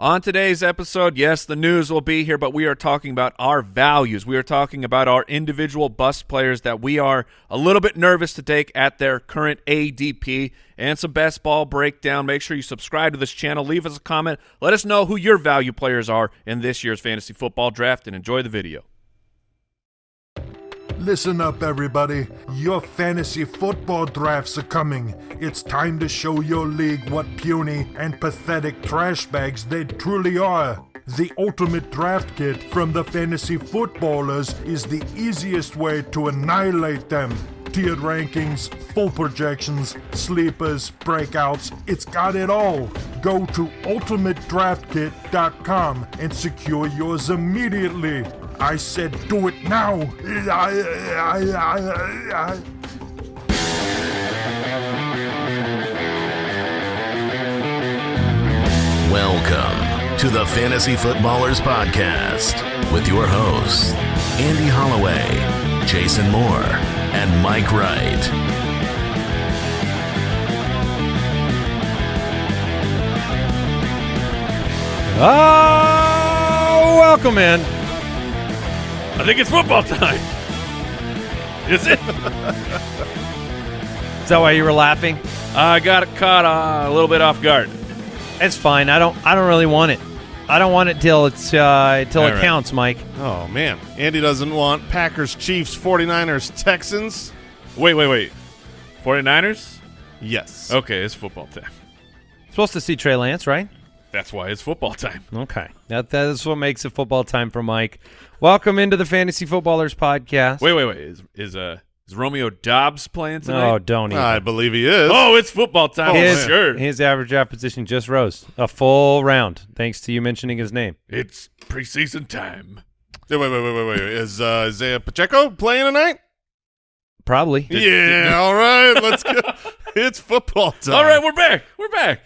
On today's episode, yes, the news will be here, but we are talking about our values. We are talking about our individual bus players that we are a little bit nervous to take at their current ADP and some best ball breakdown. Make sure you subscribe to this channel. Leave us a comment. Let us know who your value players are in this year's fantasy football draft and enjoy the video. Listen up, everybody. Your fantasy football drafts are coming. It's time to show your league what puny and pathetic trash bags they truly are. The ultimate draft kit from the fantasy footballers is the easiest way to annihilate them. Tiered rankings, full projections, sleepers, breakouts, it's got it all. Go to ultimatedraftkit.com and secure yours immediately. I said do it now. Welcome to the Fantasy Footballers Podcast with your hosts, Andy Holloway, Jason Moore, and Mike Wright. Oh, welcome in. I think it's football time. Is it? Is that why you were laughing? I got caught uh, a little bit off guard. It's fine. I don't. I don't really want it. I don't want it till it's uh, till All it right. counts, Mike. Oh man, Andy doesn't want Packers, Chiefs, 49ers, Texans. Wait, wait, wait. 49ers? Yes. Okay, it's football time. Supposed to see Trey Lance, right? That's why it's football time. Okay. That that is what makes it football time for Mike. Welcome into the Fantasy Footballers Podcast. Wait, wait, wait. Is is uh is Romeo Doubs playing tonight? Oh, don't even. I believe he is. Oh, it's football time. his, sure. his average draft position just rose a full round, thanks to you mentioning his name. It's preseason time. Wait, wait, wait, wait, wait. Is uh, Isaiah Pacheco playing tonight? Probably. yeah. all right. Let's go. It's football time. All right, we're back. We're back.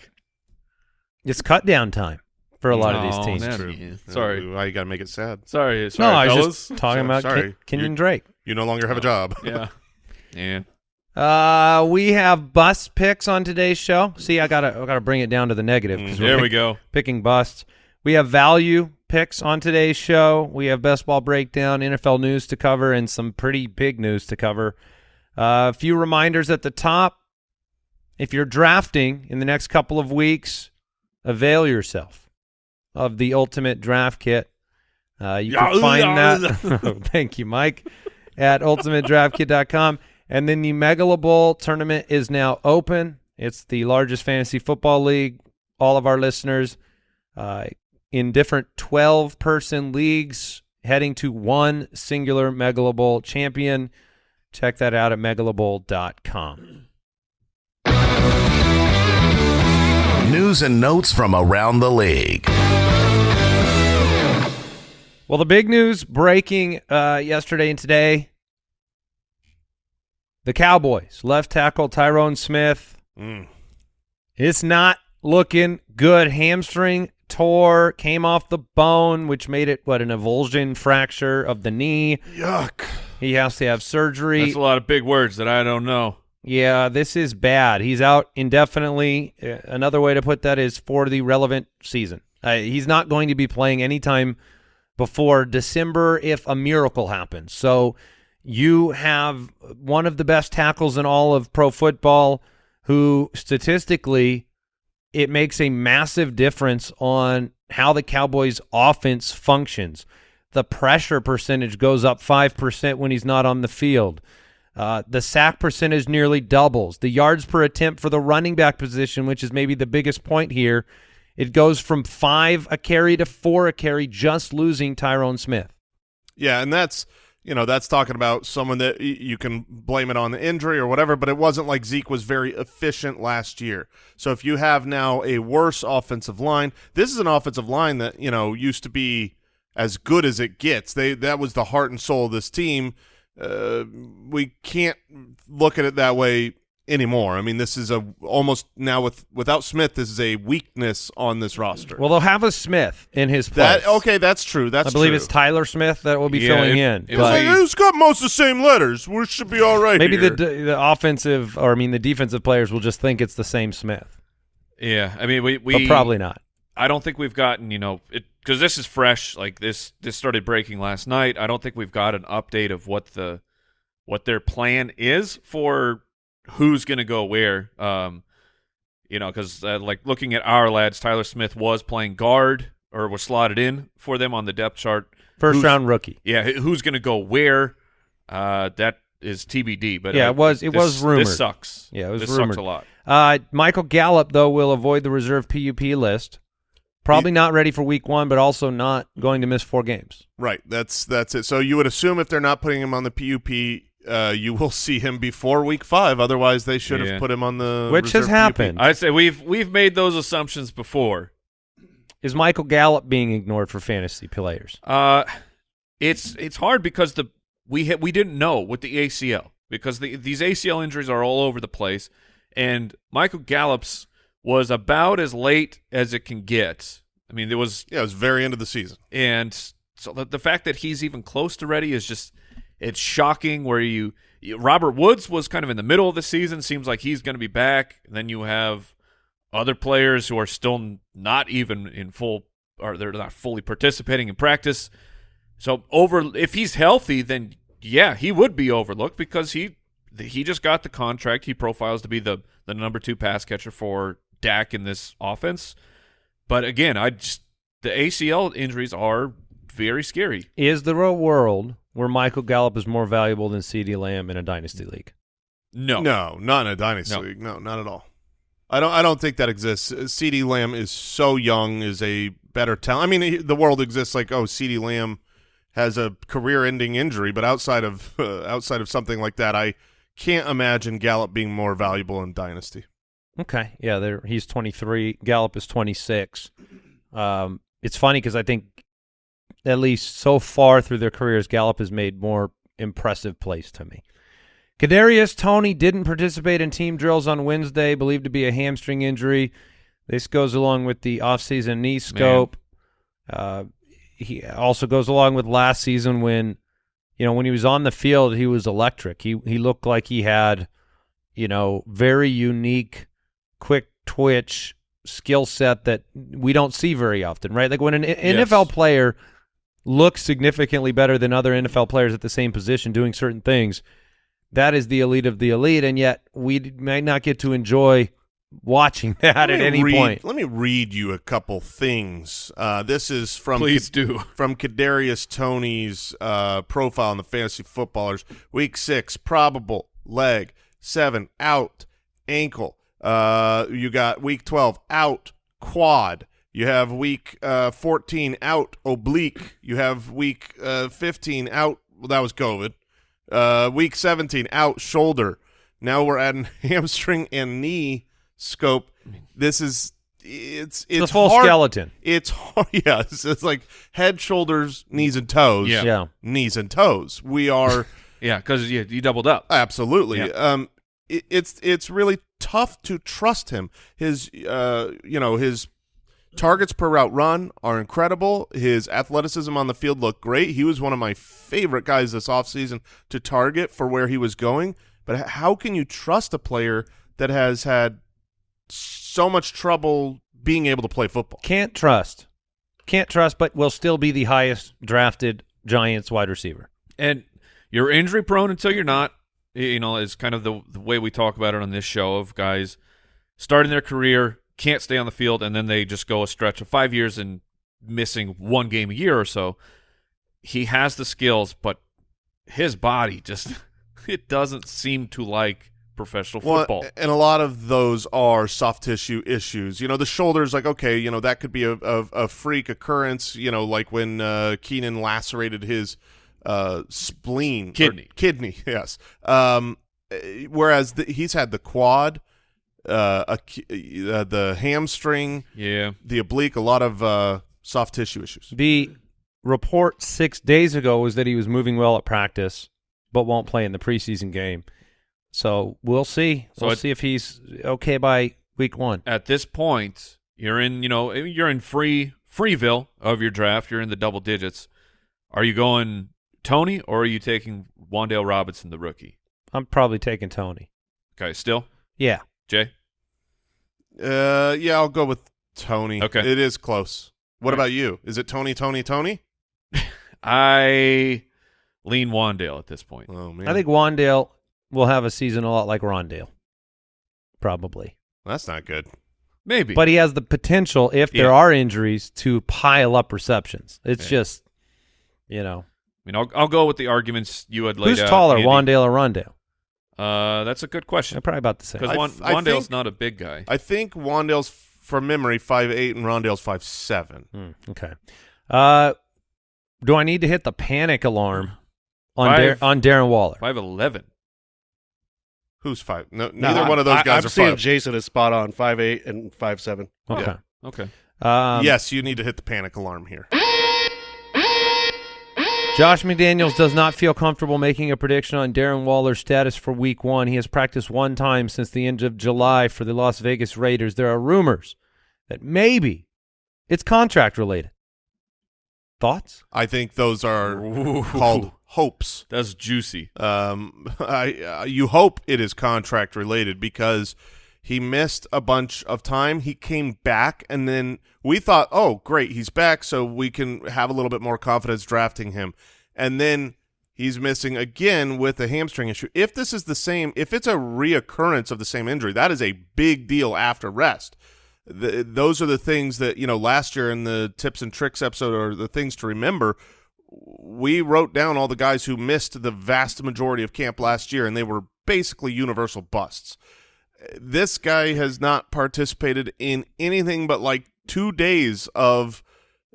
It's cut down time for a lot of these Oh, teams. that- True. Yeah, sorry. Why you got to make it sad? Sorry, sorry No, sorry, I was fellas. just talking about Sorry. Ken- Kenyan You- Drake. You no longer have a job. yeah. Yeah. Uh, we have bust picks on today's show. See, I gotta I gotta bring it down to the negative. we're There we go. Picking busts. We have value picks on today's show. We have best ball breakdown, NFL news to cover, and some pretty big news to cover. Uh, a few reminders at the top. If you're drafting in the next couple of weeks, avail yourself of the ultimate draft kit. Uh, you can find that. Thank you, Mike. At ultimatedraftkit.com. And then the Megala Bowl tournament is now open. It's the largest fantasy football league. All of our listeners uh, in different 12 person leagues heading to one singular Megala Bowl champion. Check that out at megalabowl.com. News and notes from around the league. Well, the big news breaking uh, yesterday and today the Cowboys, left tackle Tyron Smith. Mm. It's not looking good. Hamstring tore, came off the bone, which made it, what, an avulsion fracture of the knee. Yuck. He has to have surgery. That's a lot of big words that I don't know. Yeah, this is bad. He's out indefinitely. Uh, Another way to put that is for the relevant season. Uh, he's not going to be playing anytime before December if a miracle happens. So you have one of the best tackles in all of pro football who statistically it makes a massive difference on how the Cowboys offense functions. The pressure percentage goes up 5% when he's not on the field. Uh, the sack percentage nearly doubles. The yards per attempt for the running back position, which is maybe the biggest point here, it goes from five a carry to four a carry, just losing Tyron Smith. Yeah, and that's you know that's talking about someone that you can blame it on the injury or whatever, but it wasn't like Zeke was very efficient last year. So if you have now a worse offensive line, this is an offensive line that you know used to be as good as it gets. They that was the heart and soul of this team. Uh, we can't look at it that way anymore. I mean, this is a almost now with without Smith, this is a weakness on this roster. Well, they'll have a Smith in his place. that okay, that's true. That's I believe true. it's Tyler Smith that will be Yeah, filling it- in. It but, like, it's got most of the same letters. We should be all right. Maybe here. the the offensive, or I mean, the defensive players will just think it's the same Smith, Yeah, I mean we we but probably not. I don't think we've gotten you know it because this is fresh. Like this this started breaking last night. I don't think we've got an update of what the what their plan is for who's going to go where. Um, you know, because uh, like looking at our lads, Tyler Smith was playing guard or was slotted in for them on the depth chart. First Who's- round rookie. Yeah, who's going to go where? Uh, that is TBD. But Yeah, it was- it this- was rumored. This sucks. Yeah, it was this rumored. sucks a lot. Uh, Michael Gallup, though, will avoid the reserve PUP list. Probably not ready for week one, but also not going to miss four games. Right. That's that's it. So you would assume if they're not putting him on the PUP, uh, you will see him before week five. Otherwise, they should Yeah. have put him on the Which has happened. I'd say we've we've made those assumptions before. Is Michael Gallup being ignored for fantasy players? Uh, it's it's hard because the we hit, we didn't know with the ACL because the, these ACL injuries are all over the place, and Michael Gallup's was about as late as it can get. I mean, it was Yeah, it was very end of the season. and so the, the fact that he's even close to ready is just it's shocking where you, you Robert Woods was kind of in the middle of the season seems like he's going to be back and then you have other players who are still not even in full or they're not fully participating in practice so over if he's healthy then yeah he would be overlooked because he he just got the contract he profiles to be the the number 2 pass catcher for Dak in this offense but again I just the ACL injuries are very scary. Is there a world where Michael Gallup is more valuable than CeeDee Lamb in a dynasty league? No. No, not in a dynasty No. league. No, not at all. I don't. I don't think that exists. Uh, CeeDee Lamb is so young. Is a better talent. I mean, the world exists like oh, CeeDee Lamb has a career-ending injury, but outside of uh, outside of something like that, I can't imagine Gallup being more valuable in dynasty. Okay, yeah, there he's 23. Gallup is 26. Um, it's funny because I think at least so far through their careers, Gallup has made more impressive plays to me. Kadarius Toney didn't participate in team drills on Wednesday, believed to be a hamstring injury. This goes along with the offseason knee scope. Uh, he also goes along with last season when, you know, when he was on the field, he was electric. He he looked like he had, you know, very unique, quick twitch skill set that we don't see very often, right? Like when an Yes. NFL player looks significantly better than other NFL players at the same position doing certain things, that is the elite of the elite, and yet we might not get to enjoy watching that Let at me any read- point. Let me read you a couple things. Uh, this is from Please do. from Kadarius Toney's uh, profile on the fantasy footballers. Week six, probable leg. Seven, out, ankle. Uh, you got week twelve, out, quad. You have week uh, fourteen, out, oblique. You have week uh, fifteen, out. Well, that was COVID. Uh, week seventeen, out, shoulder. Now we're adding hamstring and knee scope. This is it's it's the full hard- skeleton. it's hard. Yeah, it's, it's like head, shoulders, knees, and toes. Yeah. Yeah. knees and toes. We are Yeah, because you, you doubled up. absolutely. Yeah. Um, it, it's it's really tough to trust him. His uh, you know, his targets per route run are incredible. His athleticism on the field looked great. He was one of my favorite guys this offseason to target for where he was going. But how can you trust a player that has had so much trouble being able to play football? Can't trust. Can't trust, but will still be the highest drafted Giants wide receiver. and you're injury prone until you're not. You know, is kind of the, the way we talk about it on this show of guys starting their career, can't stay on the field, and then they just go a stretch of five years and missing one game a year or so. He has the skills, but his body just it doesn't seem to like professional football. Well, and a lot of those are soft tissue issues. You know, the shoulders, like okay, you know that could be a, a, a freak occurrence. You know, like when uh, Keenan lacerated his uh, spleen, or Kidney. kidney. Yes. Um, eh, whereas the, he's had the quad, uh, a, uh, the hamstring, yeah. the oblique, a lot of uh, soft tissue issues. The report six days ago was that he was moving well at practice, but won't play in the preseason game. So we'll see. So we'll it- see if he's okay by week one. At this point, you're in, you know, you're in free Freeville of your draft. You're in the double digits. Are you going Toney or are you taking Wan'Dale Robinson, the rookie? I'm probably taking Toney. Okay, still Yeah. Jay. Uh, yeah, I'll go with Toney. Okay. It is close. What about you? Is it Tony, Tony, Tony? I lean Wandale at this point. Oh, man. I think Wandale will have a season a lot like Rondale, probably. That's not good. Maybe. But he has the potential, if there are injuries, to pile up receptions. It's Yeah. just, you know, I mean, I'll, I'll go with the arguments you had laid who's out. taller, Andy. Wandale or Rondale? Uh, that's a good question They're probably about the same. because I Wan- Wandale's think- not a big guy. I think Wandale's, from memory, five eight, and Rondale's five seven. Hmm, okay. Uh, do I need to hit the panic alarm on Dar- Five- on Darren Waller? Five eleven. Who's five? No, No, neither I- one of those I, guys I'm are seeing five. Jason is spot on, five eight and five seven. Okay. Okay. Um, yes, you need to hit the panic alarm here. Josh McDaniels does not feel comfortable making a prediction on Darren Waller's status for Week One. He has practiced one time since the end of July for the Las Vegas Raiders. There are rumors that maybe it's contract related. Thoughts? I think those are Ooh. called hopes. That's juicy. Um, I uh, you hope it is contract related because he missed a bunch of time. He came back, and then we thought, oh, great, he's back, so we can have a little bit more confidence drafting him. And then he's missing again with a hamstring issue. If this is the same, if it's a reoccurrence of the same injury, that is a big deal after rest. The, those are the things that you know. Last year in the tips and tricks episode are the things to remember we wrote down all the guys who missed the vast majority of camp last year, and they were basically universal busts. This guy has not participated in anything but like two days of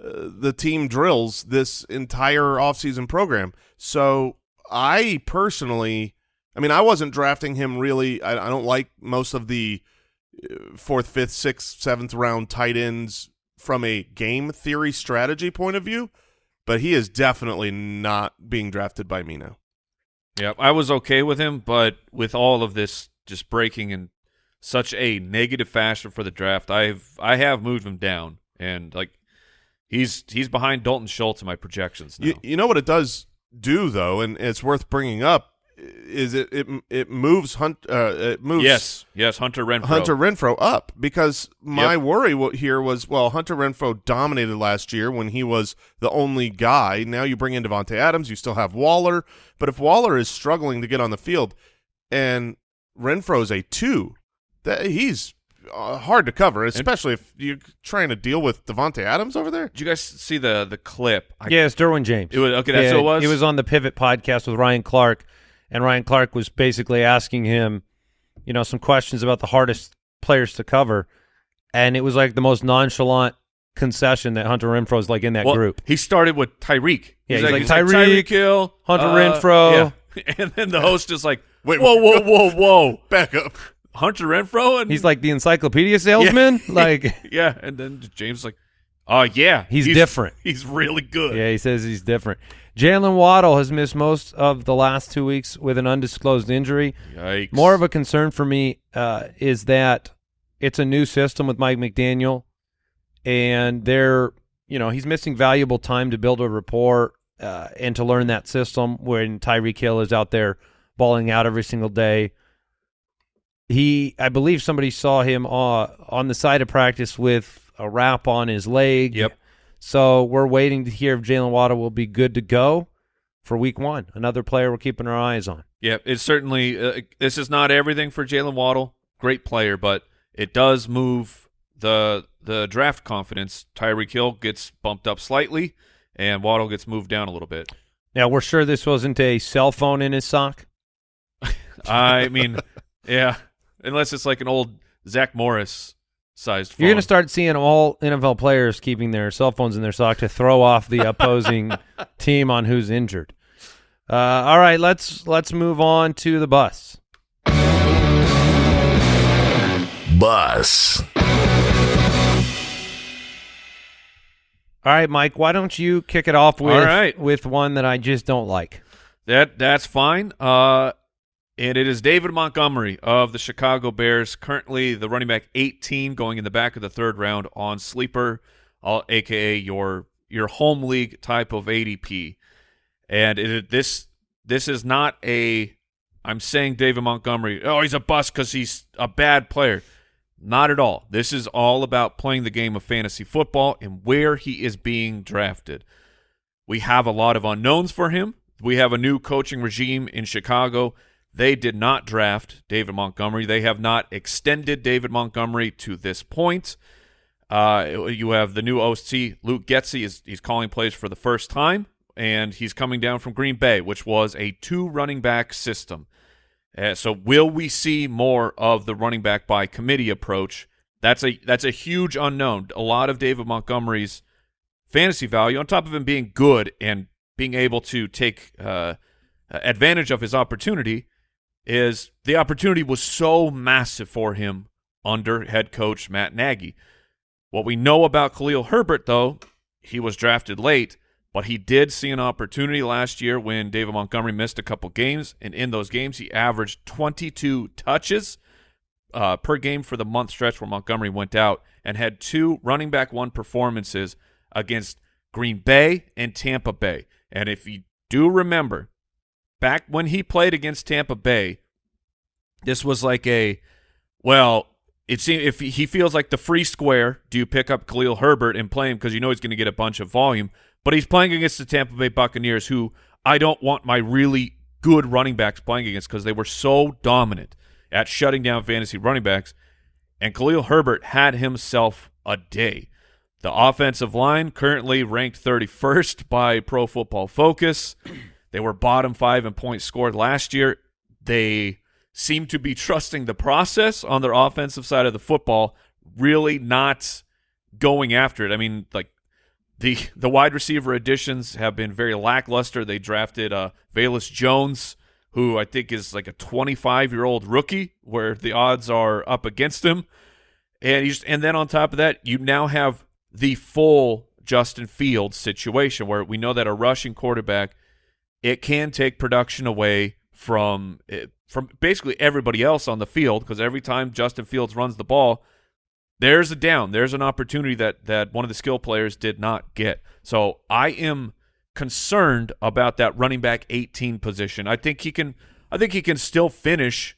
uh, the team drills this entire offseason program. So I personally, I mean, I wasn't drafting him really. I, I don't like most of the uh, fourth, fifth, sixth, seventh round tight ends from a game theory strategy point of view but he is definitely not being drafted by me now. Yeah, I was okay with him, but with all of this just breaking in such a negative fashion for the draft, I've I have moved him down, and like he's he's behind Dalton Schultz in my projections now. You, you know what it does do though, and it's worth bringing up is it it it moves Hunt uh, it moves yes, yes, Hunter Renfrow. Hunter Renfrow up because my Yep. worry here was well Hunter Renfrow dominated last year when he was the only guy. Now you bring in Davante Adams, you still have Waller, but if Waller is struggling to get on the field and Renfrow's a two, that he's uh, hard to cover, especially if you're trying to deal with Davante Adams over there. Did you guys see the the clip? I, yeah, it's Derwin James. It was- okay, that's yeah, who it was? He was on the Pivot podcast with Ryan Clark, and Ryan Clark was basically asking him, you know, some questions about the hardest players to cover, and it was like the most nonchalant concession that Hunter Renfrow is like in that Well, group. He started with Tyreek. Yeah, he's, he's like, like, he's Tyreek, Hill, Hunter uh, Renfrow. yeah. and then the host is like, Wait, whoa, whoa, whoa, whoa, Back up. Hunter Renfrow, and He's like the encyclopedia salesman. Like, yeah, and then James like, oh yeah, He's different. He's really good. yeah, he says he's different. Jaylen Waddle has missed most of the last two weeks with an undisclosed injury. Yikes. More of a concern for me uh, is that it's a new system with Mike McDaniel, and they're you know he's missing valuable time to build a rapport uh, and to learn that system when Tyreek Hill is out there balling out every single day. He, I believe, somebody saw him uh, on the side of practice with a wrap on his leg. Yep. So we're waiting to hear if Jaylen Waddle will be good to go for Week One. Another player we're keeping our eyes on. Yeah, it's certainly uh, this is not everything for Jaylen Waddle. Great player, but it does move the the draft confidence. Tyreek Hill gets bumped up slightly, and Waddle gets moved down a little bit. Now we're sure this wasn't a cell phone in his sock. I mean, yeah, unless it's like an old Zack Morris sized. Phone. You're going to start seeing all NFL players keeping their cell phones in their sock to throw off the opposing team on who's injured. Uh, all right, let's let's move on to the bus. Bus. All right, Mike, why don't you kick it off with All right. with one that I just don't like? That that's fine. Uh, and it is David Montgomery of the Chicago Bears, currently the running back 18, going in the back of the third round on sleeper, uh, aka your your home league type of ADP. And it, this this is not a. I'm saying David Montgomery. Oh, he's a bust because he's a bad player. Not at all. This is all about playing the game of fantasy football and where he is being drafted. We have a lot of unknowns for him. We have a new coaching regime in Chicago. They did not draft David Montgomery. They have not extended David Montgomery to this point. Uh, you have the new OC, Luke Getsy, is he's calling plays for the first time, and he's coming down from Green Bay, which was a two running back system. Uh, so will we see more of the running back by committee approach? That's a that's a huge unknown. A lot of David Montgomery's fantasy value, on top of him being good and being able to take uh, advantage of his opportunity, is the opportunity was so massive for him under head coach Matt Nagy. What we know about Khalil Herbert, though, he was drafted late, but he did see an opportunity last year when David Montgomery missed a couple games, and in those games he averaged 22 touches uh, per game for the month stretch where Montgomery went out and had two running back one performances against Green Bay and Tampa Bay. And if you do remember, back when he played against Tampa Bay, this was like a, well, it seems if he feels like the free square, do you pick up Khalil Herbert and play him because you know he's going to get a bunch of volume? But he's playing against the Tampa Bay Buccaneers, who I don't want my really good running backs playing against because they were so dominant at shutting down fantasy running backs. And Khalil Herbert had himself a day. The offensive line currently ranked 31st by Pro Football Focus. They were bottom five in points scored last year. They seem to be trusting the process on their offensive side of the football, really not going after it. I mean, like the the wide receiver additions have been very lackluster. They drafted uh Velus Jones, who I think is like a 25 year old rookie, where the odds are up against him. And he's and then on top of that, you now have the full Justin Fields situation where we know that a rushing quarterback it can take production away from eh, from basically everybody else on the field because every time Justin Fields runs the ball, there's a down, there's an opportunity that that one of the skill players did not get. So I am concerned about that running back 18 position. I think he can I think he can still finish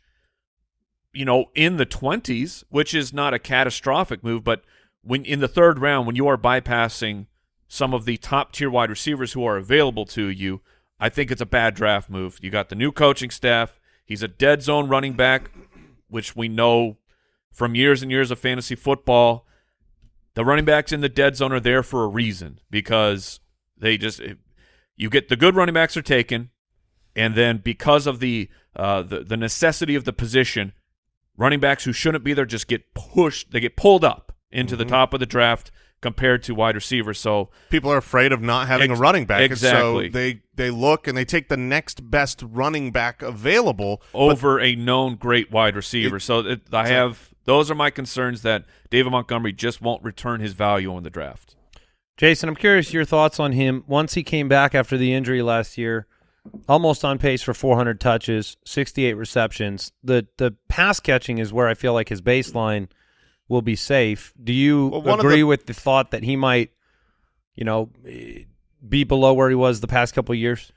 you know in the 20s, which is not a catastrophic move, but when in the third round when you are bypassing some of the top tier wide receivers who are available to you, I think it's a bad draft move. You got the new coaching staff. He's a dead zone running back, which we know from years and years of fantasy football. The running backs in the dead zone are there for a reason because they just you get the good running backs are taken, and then because of the uh, the the necessity of the position, running backs who shouldn't be there just get pushed. They get pulled up into the top of the draft compared to wide receivers. So People are afraid of not having Ex- a running back, exactly. so they they look and they take the next best running back available. over a known great wide receiver. It- so it, I have those are my concerns that David Montgomery just won't return his value in the draft. Jason, I'm curious your thoughts on him. Once he came back after the injury last year, almost on pace for 400 touches, 68 receptions. The the pass catching is where I feel like his baseline will be safe. Do you Well, agree the- with the thought that he might, you know, be below where he was the past couple of years?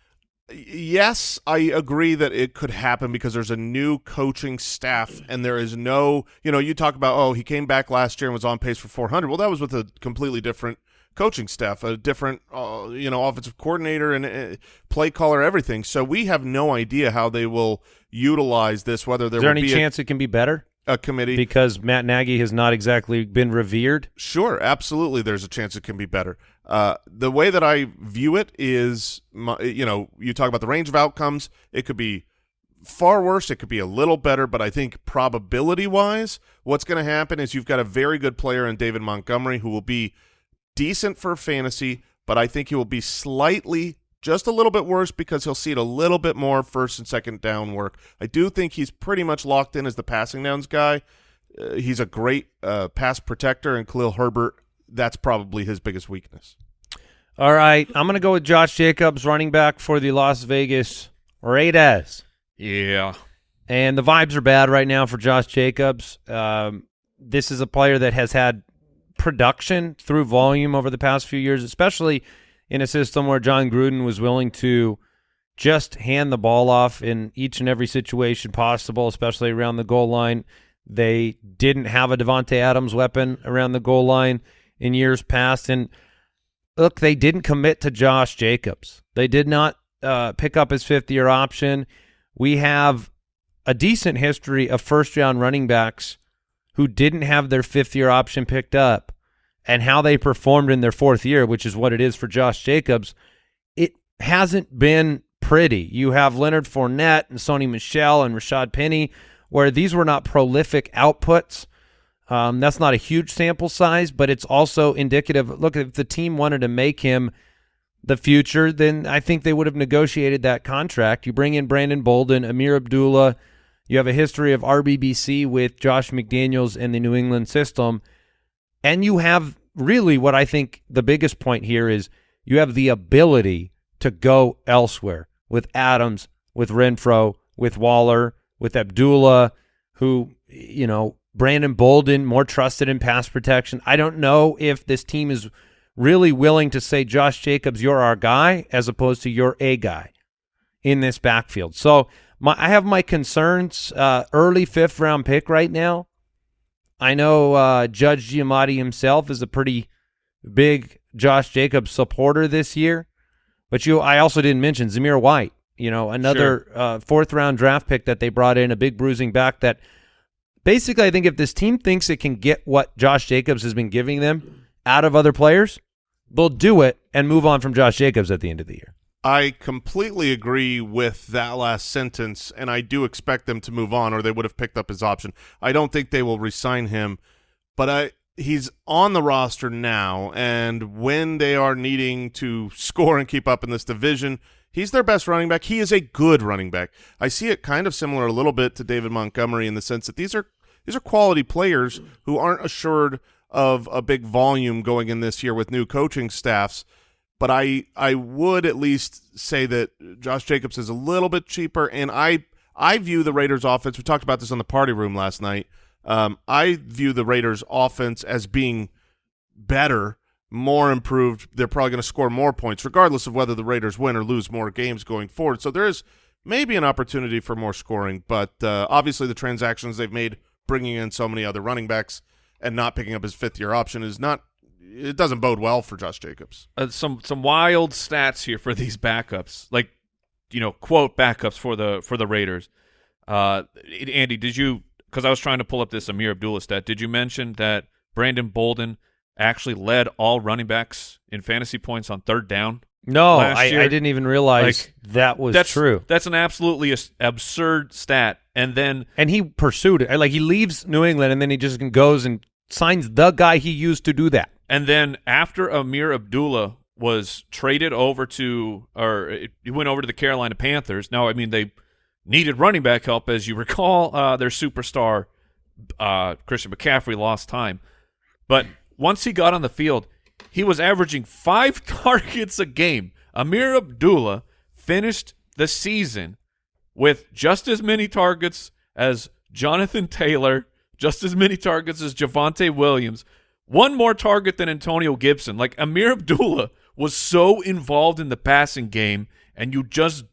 Yes, I agree that it could happen because there's a new coaching staff and there is no, you know, you talk about, oh, he came back last year and was on pace for 400. Well, that was with a completely different coaching staff, a different, uh, you know, offensive coordinator and uh, play caller, everything. So we have no idea how they will utilize this, whether there Is there any be chance it can be better a, committee. because Matt Nagy has not exactly been revered? Sure, absolutely. There's a chance it can be better. Uh, the way that I view it is, my, you know, you talk about the range of outcomes. It could be far worse. It could be a little better, but I think probability wise, what's going to happen is you've got a very good player in David Montgomery who will be decent for fantasy, but I think he will be slightly just a little bit worse because he'll see it a little bit more first and second down work. I do think he's pretty much locked in as the passing downs guy. Uh, he's a great uh, pass protector, and Khalil Herbert, that's probably his biggest weakness. All right, I'm going to go with Josh Jacobs, running back for the Las Vegas Raiders. Yeah. And the vibes are bad right now for Josh Jacobs. Um, this is a player that has had production through volume over the past few years, especially in a system where Jon Gruden was willing to just hand the ball off in each and every situation possible, especially around the goal line. They didn't have a Davante Adams weapon around the goal line in years past, and look, they didn't commit to Josh Jacobs. They did not uh, pick up his fifth year option. We have a decent history of first round running backs who didn't have their fifth year option picked up and how they performed in their fourth year, which is what it is for Josh Jacobs. It hasn't been pretty. You have Leonard Fournette and Sony Michel and Rashad Penny, where these were not prolific outputs. Um, that's not a huge sample size, but it's also indicative. Look, if the team wanted to make him the future, then I think they would have negotiated that contract. You bring in Brandon Bolden, Ameer Abdullah. You have a history of RBBC with Josh McDaniels and the New England system. And you have really what I think the biggest point here is you have the ability to go elsewhere with Adams, with Renfrow, with Waller, with Abdullah, who, you know, Brandon Bolden, more trusted in pass protection. I don't know if this team is really willing to say, Josh Jacobs, you're our guy, as opposed to you're a guy in this backfield. So my, I have my concerns. Uh, early fifth round pick right now. I know uh, Judge Giamatti himself is a pretty big Josh Jacobs supporter this year, but you, I also didn't mention Zamir White. You know, another Sure. uh, fourth round draft pick that they brought in, a big bruising back. That basically, I think if this team thinks it can get what Josh Jacobs has been giving them out of other players, they'll do it and move on from Josh Jacobs at the end of the year. I completely agree with that last sentence, and I do expect them to move on, or they would have picked up his option. I don't think they will resign him, but I he's on the roster now, and when they are needing to score and keep up in this division, he's their best running back. He is a good running back. I see it kind of similar a little bit to David Montgomery in the sense that these are these are quality players who aren't assured of a big volume going in this year with new coaching staffs but I I would at least say that Josh Jacobs is a little bit cheaper, and I I view the Raiders' offense. We talked about this on the party room last night. Um, I view the Raiders' offense as being better, more improved. They're probably going to score more points, regardless of whether the Raiders win or lose more games going forward. So there is maybe an opportunity for more scoring, but uh, obviously the transactions they've made, bringing in so many other running backs and not picking up his fifth year option, is not. It doesn't bode well for Josh Jacobs. uh, some some wild stats here for these backups, like you know, quote backups for the for the Raiders. Uh, Andy, did you? Because I was trying to pull up this Ameer Abdullah stat. Did you mention that Brandon Bolden actually led all running backs in fantasy points on third down? No, Last I, year, I didn't even realize like, that was that's true. That's an absolutely absurd stat. And then and he pursued it. Like he leaves New England and then he just goes and signs the guy he used to do that. And then after Ameer Abdullah was traded over to, or he went over to the Carolina Panthers. Now, I mean, they needed running back help, as you recall. Uh, their superstar uh, Christian McCaffrey lost time, but once he got on the field, he was averaging five targets a game. Ameer Abdullah finished the season with just as many targets as Jonathan Taylor, just as many targets as Javonte Williams, one more target than Antonio Gibson. Like Ameer Abdullah was so involved in the passing game, and you just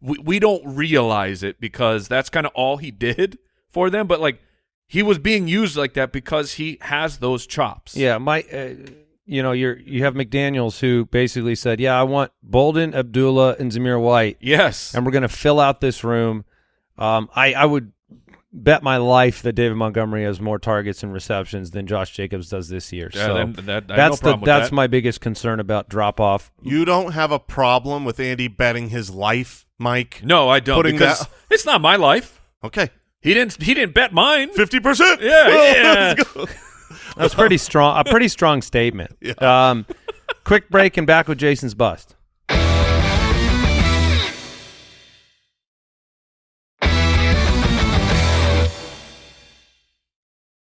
we, we don't realize it because that's kind of all he did for them. But like he was being used like that because he has those chops. Yeah, my, uh, you know, you're you have McDaniel's who basically said, "Yeah, I want Bolden, Abdullah, and Zamir White, Yes. and we're going to fill out this room." Um, I I would bet my life that David Montgomery has more targets and receptions than Josh Jacobs does this year. Yeah, so then- that- I have no that's the that's that. my biggest concern about drop off. You don't have a problem with Andy betting his life, Mike? no, I don't Putting because that- it's not my life. Okay, He didn't. He didn't bet mine. fifty percent. Yeah, yeah. Let's go. That's pretty strong. A pretty strong statement. Um, quick break and back with Jason's bust.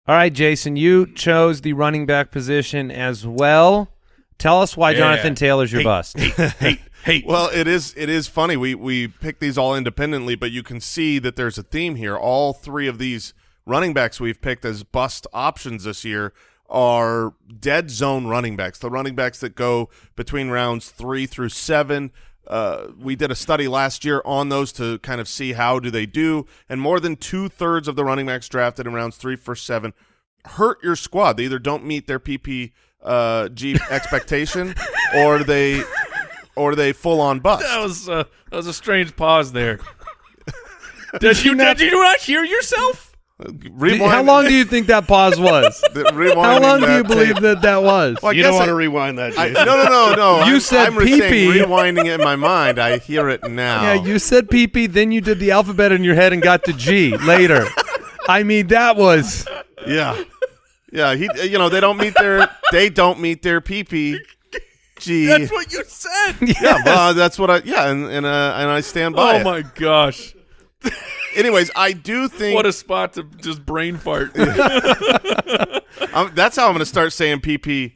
All right, Jason, you chose the running back position as well. Tell us why Yeah. Jonathan Taylor's your Hey, bust. Hey, hey. Well, it is it is funny. We we picked these all independently, but you can see that there's a theme here. All three of these running backs we've picked as bust options this year are dead zone running backs. The running backs that go between rounds three through seven. Uh, we did a study last year on those to kind of see how do they do, and more than two thirds of the running backs drafted in rounds three, first seven hurt your squad. They either don't meet their PP uh, G expectation, or they or they full on bust. That was uh, that was a strange pause there. did you did you not hear yourself? Rewind, How long do you think that pause was? the- rewinding How long do you believe tape. that that was? Well, I you don't guess want I- to rewind that. I, no, no, no, no. You I'm, said I'm saying pee-pee. rewinding it in my mind. I hear it now. Yeah, you said PP, then you did the alphabet in your head and got to G later. I mean, that was Yeah, yeah. He, you know, they don't meet their they don't meet their PP. G. That's what you said. yeah, well, that's what I. Yeah, and and uh, and I stand by. Oh it. my gosh. Anyways, I do think What a spot to just brain fart. um, that's how I'm going to start saying PP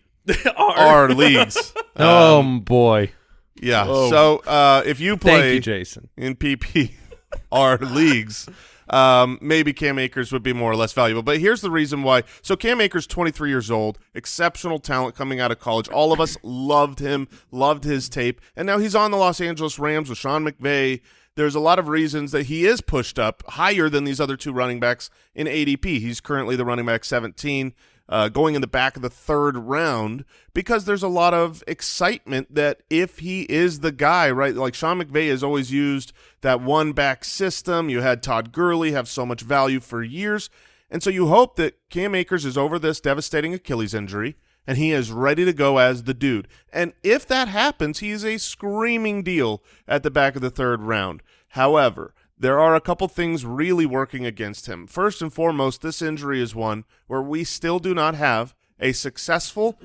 R. R leagues. oh boy. Yeah. Oh. So uh, if you play Thank you, Jason. in PPR leagues, um, maybe Cam Akers would be more or less valuable. But here's the reason why. So Cam Akers, 23 years old, exceptional talent coming out of college. All of us loved him, loved his tape, and now he's on the Los Angeles Rams with Sean McVay. There's a lot of reasons that he is pushed up higher than these other two running backs in ADP. He's currently the running back 17 uh, going in the back of the third round because there's a lot of excitement that if he is the guy, right? Like Sean McVay has always used that one back system. You had Todd Gurley have so much value for years. And so you hope that Cam Akers is over this devastating Achilles injury and he is ready to go as the dude. And if that happens, he is a screaming deal at the back of the third round. However, there are a couple things really working against him. First and foremost, this injury is one where we still do not have a successful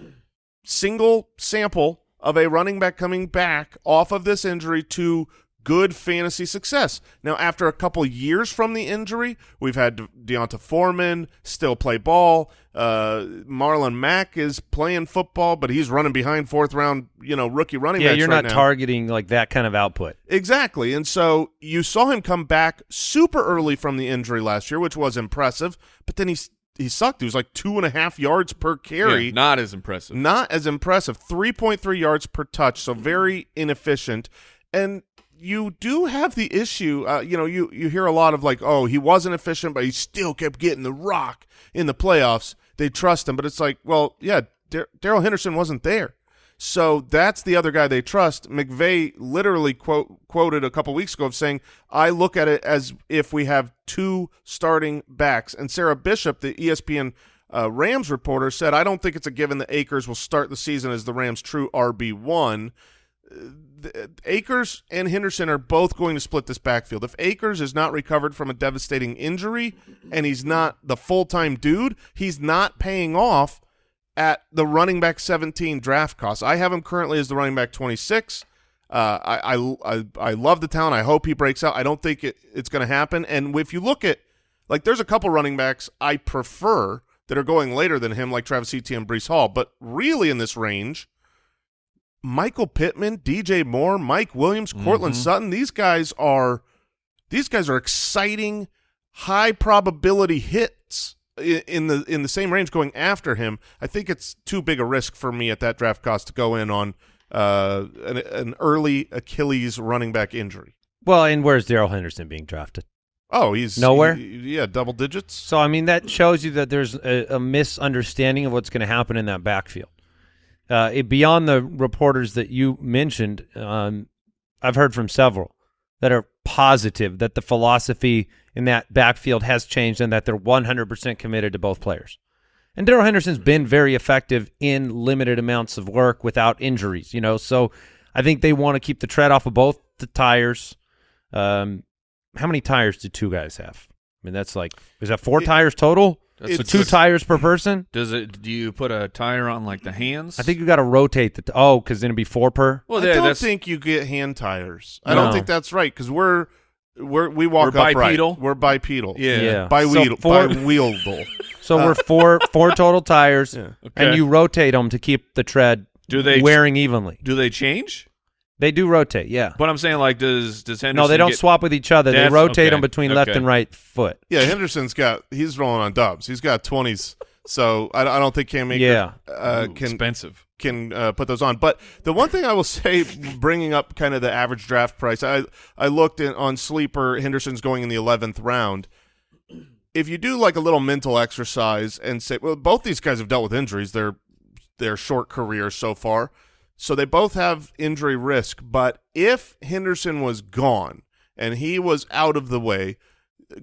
single sample of a running back coming back off of this injury to good fantasy success. Now, after a couple years from the injury, we've had De- D'Onta Foreman still play ball. Uh, Marlon Mack is playing football, but he's running behind fourth round, you know, rookie running Yeah, backs you're right not now. targeting like that kind of output. Exactly. And so you saw him come back super early from the injury last year, which was impressive, but then he he sucked. He was like two and a half yards per carry. Yeah, not as impressive. Not as impressive. 3.3 yards per touch, so very inefficient. And you do have the issue, uh, you know, you, you hear a lot of like, oh, he wasn't efficient, but he still kept getting the rock in the playoffs. They trust him, but it's like, well, yeah, Darrell Henderson wasn't there. So that's the other guy they trust. McVay literally quote quoted a couple weeks ago of saying, "I look at it as if we have two starting backs." And Sarah Barshop, the ESPN uh, Rams reporter, said, "I don't think it's a given that Akers will start the season as the Rams' true RB one." Akers and Henderson are both going to split this backfield. If Akers is not recovered from a devastating injury and he's not the full time dude, he's not paying off at the running back 17 draft cost. I have him currently as the running back 26. Uh, I, I I I love the talent. I hope he breaks out. I don't think it, it's going to happen. And if you look at like, there's a couple running backs I prefer that are going later than him, like Travis Etienne, Breece Hall. But really, in this range, Michael Pittman, DJ Moore, Mike Williams, Courtland Sutton. These guys are these guys are exciting, high probability hits in the in the same range going after him. I think it's too big a risk for me at that draft cost to go in on uh, an, an early Achilles running back injury. Well, and where's Darrell Henderson being drafted? Oh, he's Nowhere? he- yeah, double digits. So I mean that shows you that there's a, a misunderstanding of what's going to happen in that backfield. Uh, it, beyond the reporters that you mentioned, um, I've heard from several that are positive that the philosophy in that backfield has changed and that they're 100% committed to both players. And Darrell Henderson's been very effective in limited amounts of work without injuries, you know. So I think they want to keep the tread off of both the tires. Um, how many tires do two guys have? I mean, that's like is that four It- tires total? That's So two tires per person. Does it? Do you put a tire on like the hands? I think you got to rotate the. T- oh, because then it'd be four per. Well, I yeah, don't think you get hand tires. I don't think that's right because we're we're we walk We're upright. bipedal? We're bipedal. yeah. Yeah. By So wheel, four- by wheeldle. So we're uh. four four total tires, Yeah. Okay. and you rotate them to keep the tread Do they wearing evenly. Do they change? They do rotate, yeah. But I'm saying like does does Henderson? No, they don't get- swap with each other. They rotate okay, them between left and right foot. Yeah, Henderson's got he's rolling on dubs. He's got twenties So I, I don't think Cam Akers Yeah. uh, Ooh, can expensive. can uh, put those on. But the one thing I will say, bringing up kind of the average draft price, I I looked in, on sleeper. Henderson's going in the eleventh round. If you do like a little mental exercise and say, well, both these guys have dealt with injuries. They're their short careers so far, so they both have injury risk. But if Henderson was gone and he was out of the way,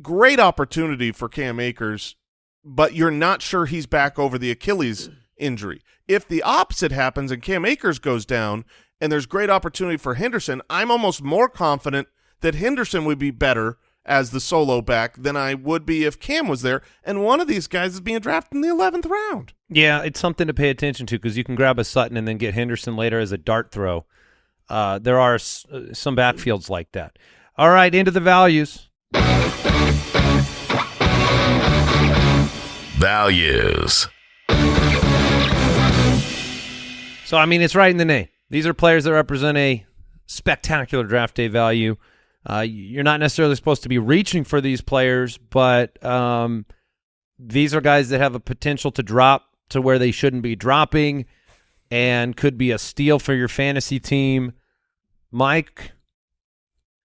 great opportunity for Cam Akers, but you're not sure he's back over the Achilles injury. If the opposite happens and Cam Akers goes down and there's great opportunity for Henderson, I'm almost more confident that Henderson would be better as the solo back than I would be if Cam was there. And one of these guys is being drafted in the 11th round. Yeah, it's something to pay attention to because you can grab a Sutton and then get Henderson later as a dart throw. Uh, there are s- uh, some backfields like that. All right, into the values. Values. So, I mean, it's right in the name. These are players that represent a spectacular draft day value. Uh, you're not necessarily supposed to be reaching for these players, but um, these are guys that have a potential to drop to where they shouldn't be dropping and could be a steal for your fantasy team. Mike,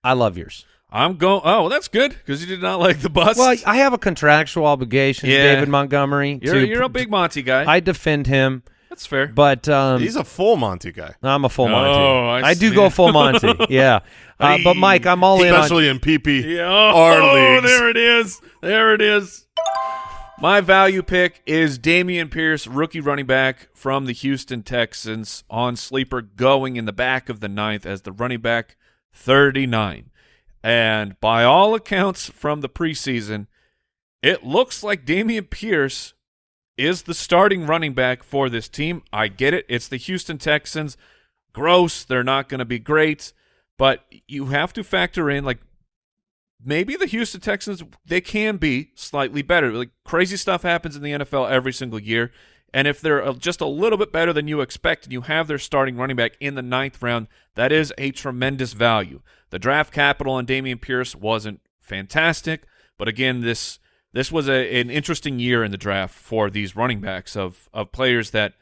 I love yours. I'm going. Oh, well, that's good because you did not like the bust. Well, I have a contractual obligation to Yeah. David Montgomery. you're to, you're a big Monty guy. I defend him, that's fair. but um, He's a full Monty guy, I'm a full Monty. Oh, I do go full Monty. yeah, uh, but Mike, I'm all in on. especially in PP. Yeah. Our Oh, there it is. There it is. My value pick is Dameon Pierce, rookie running back from the Houston Texans, on sleeper going in the back of the ninth as the running back 39. And by all accounts from the preseason, it looks like Dameon Pierce is the starting running back for this team. I get it. It's the Houston Texans. Gross. They're not going to be great. But you have to factor in, like, maybe the Houston Texans they can be slightly better. Like crazy stuff happens in the NFL every single year, and if they're uh, just a little bit better than you expect, and you have their starting running back in the ninth round, that is a tremendous value. The draft capital on Dameon Pierce wasn't fantastic, but again, this this was a, an interesting year in the draft for these running backs of of players that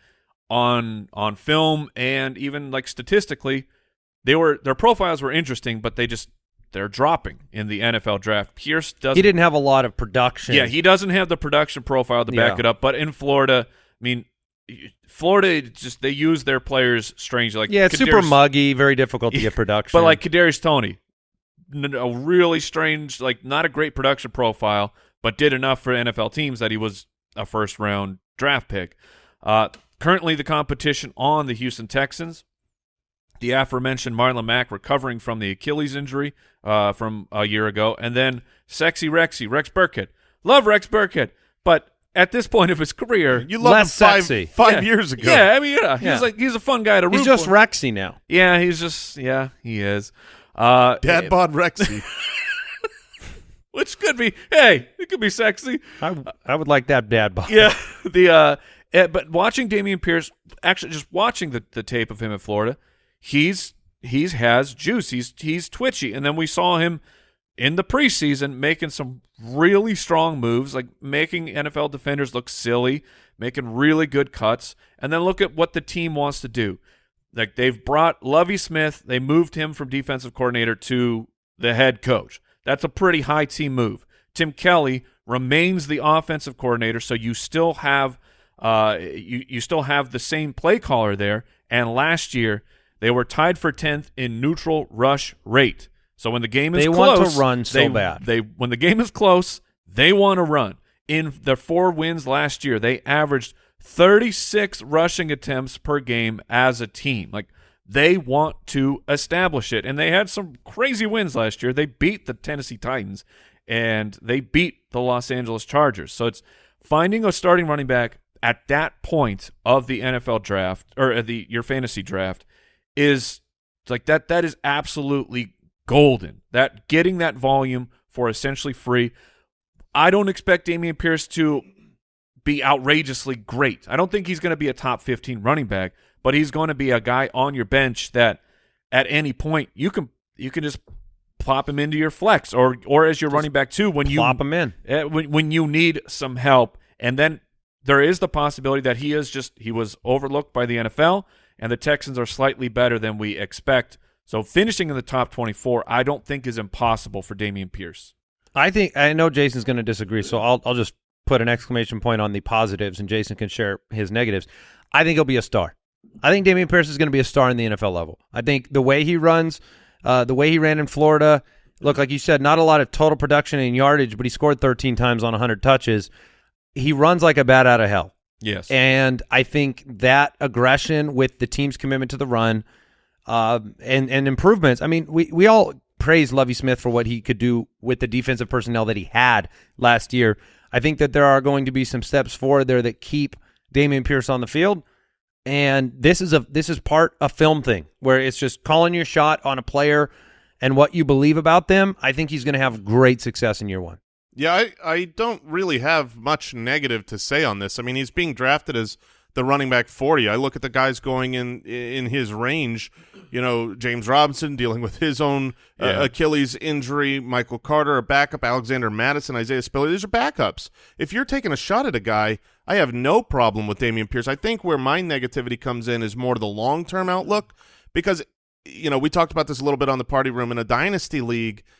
on on film and even like statistically they were their profiles were interesting, but they just they're dropping in the NFL draft. Pierce doesn't. He didn't have a lot of production. Yeah, he doesn't have the production profile to back Yeah. it up. But in Florida, I mean, Florida just they use their players strangely. Like yeah, it's super muggy, very difficult to get production. But like Kadarius Toney, a really strange, like not a great production profile, but did enough for NFL teams that he was a first round draft pick. Uh, currently, the competition on the Houston Texans, the aforementioned Marlon Mack recovering from the Achilles injury uh, from a year ago, and then sexy Rexy Rex Burkhead. Love Rex Burkhead, but at this point of his career, You loved Less him five, sexy. five yeah. years ago. Yeah, I mean, yeah, he's Yeah. like he's a fun guy to root he's just for. Rexy now. Yeah, he's just yeah, he is. Uh, Dad bod Rexy. which could be hey, it could be sexy. I, I would like that dad bod. Yeah, the uh, eh, but watching Dameon Pierce, actually, just watching the the tape of him in Florida, he's he's has juice. He's he's twitchy, and then we saw him in the preseason making some really strong moves, like making NFL defenders look silly, making really good cuts, and then look at what the team wants to do. Like they've brought Lovie Smith, they moved him from defensive coordinator to the head coach. That's a pretty high team move. Tim Kelly remains the offensive coordinator, so you still have uh, you you still have the same play caller there. And last year they were tied for tenth in neutral rush rate. So when the game is They want to close, run so they- bad. They when the game is close, they want to run. In their four wins last year, they averaged 36 rushing attempts per game as a team. Like they want to establish it, and they had some crazy wins last year. They beat the Tennessee Titans, and they beat the Los Angeles Chargers. So it's finding a starting running back at that point of the NFL draft or the your fantasy draft is like that that is absolutely golden. That getting that volume for essentially free. I don't expect Dameon Pierce to be outrageously great. I don't think he's going to be a top 15 running back, but he's going to be a guy on your bench that at any point you can you can just plop him into your flex or or as your running back too when you Plop him in. uh, when when you need some help, and then there is the possibility that he is just he was overlooked by the NFL, and the Texans are slightly better than we expect. So finishing in the top 24, I don't think is impossible for Dameon Pierce. I think I know Jason's going to disagree, so I'll I'll just put an exclamation point on the positives, and Jason can share his negatives. I think he'll be a star. I think Dameon Pierce is going to be a star in the NFL level. I think the way he runs, uh, the way he ran in Florida, look like you said, not a lot of total production and yardage, but he scored 13 times on 100 touches. He runs like a bat out of hell. Yes. And I think that aggression with the team's commitment to the run uh, and, and improvements. I mean, we, we all praise Lovie Smith for what he could do with the defensive personnel that he had last year. I think that there are going to be some steps forward there that keep Dameon Pierce on the field. And this is a this is part a film thing where it's just calling your shot on a player and what you believe about them. I think he's going to have great success in year one. Yeah, I, I don't really have much negative to say on this. I mean, he's being drafted as the running back 40. I look at the guys going in in his range, you know, James Robinson dealing with his own uh, Yeah. Achilles injury, Michael Carter, a backup, Alexander Mattison, Isaiah Spiller. These are backups. If you're taking a shot at a guy, I have no problem with Dameon Pierce. I think where my negativity comes in is more the long-term outlook because, you know, we talked about this a little bit on the party room in a dynasty league –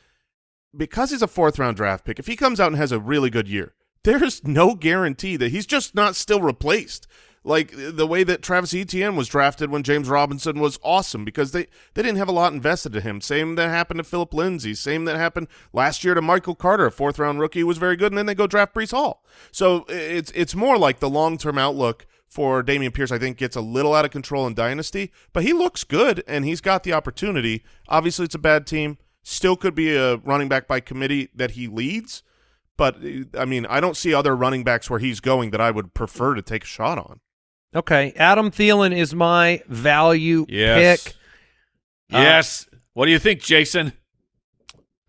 because he's a fourth round draft pick, if he comes out and has a really good year, there's no guarantee that he's just not still replaced. Like the way that Travis Etienne was drafted when James Robinson was awesome because they, they didn't have a lot invested in him. Same that happened to Phillip Lindsay. Same that happened last year to Michael Carter, a fourth round rookie was very good, and then they go draft Breece Hall. So it's it's more like the long term outlook for Dameon Pierce, I think, gets a little out of control in Dynasty, but he looks good and he's got the opportunity. Obviously, it's a bad team. Still could be a running back by committee that he leads, but I mean, I don't see other running backs where he's going that I would prefer to take a shot on. Okay, Adam Thielen is my value Yes. pick. Uh, yes. what do you think, Jason?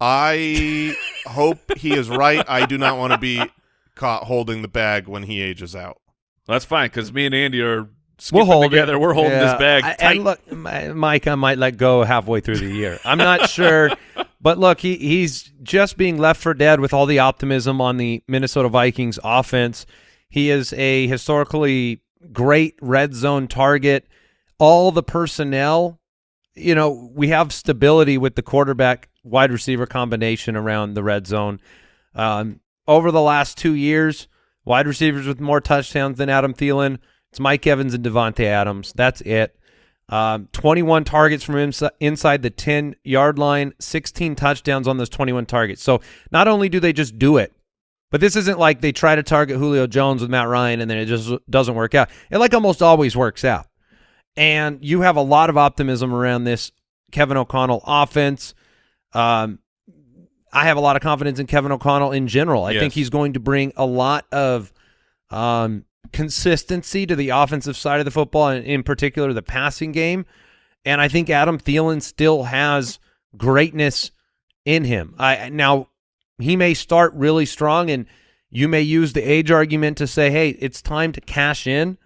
I hope he is right. I do not want to be caught holding the bag when he ages out. That's fine because me and Andy are skipping We'll hold together. it. We're holding Yeah. this bag I- tight. And look, Mike, I might let go halfway through the year. I'm not sure, but look, he he's just being left for dead with all the optimism on the Minnesota Vikings offense. He is a historically great red zone target. All the personnel, you know, we have stability with the quarterback wide receiver combination around the red zone. Um, over the last two years, wide receivers with more touchdowns than Adam Thielen. It's Mike Evans and Davante Adams. That's it. Um, 21 targets from insi- inside the 10 yard line, 16 touchdowns on those 21 targets. So not only do they just do it, but this isn't like they try to target Julio Jones with Matt Ryan and then it just doesn't work out. It like almost always works out. And you have a lot of optimism around this Kevin O'Connell offense. Um, I have a lot of confidence in Kevin O'Connell in general. I Yes. think he's going to bring a lot of um, consistency to the offensive side of the football, and in particular the passing game. And I think Adam Thielen still has greatness in him. I now he may start really strong, and you may use the age argument to say, "Hey, it's time to cash in."